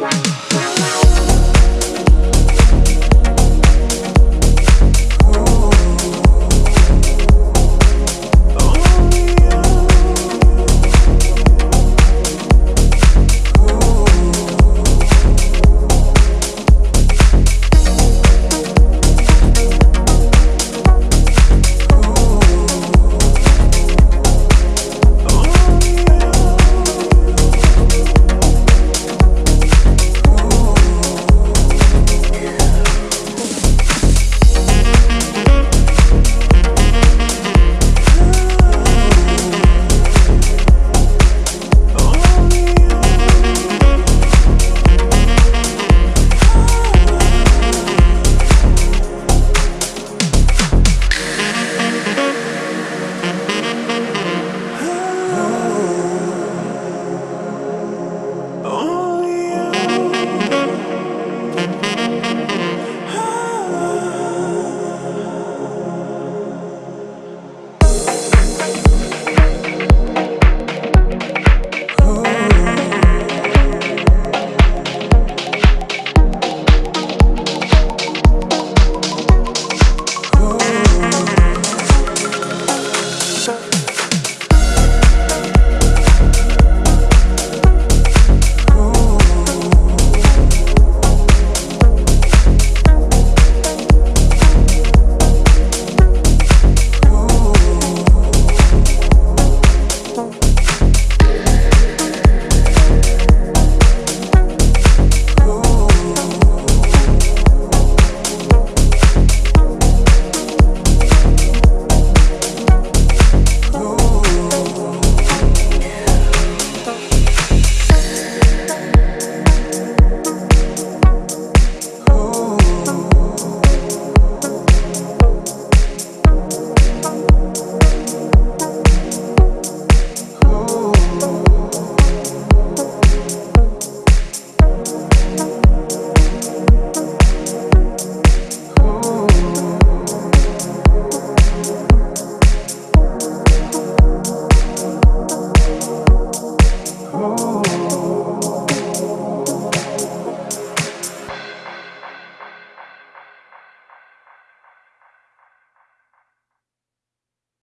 Wow.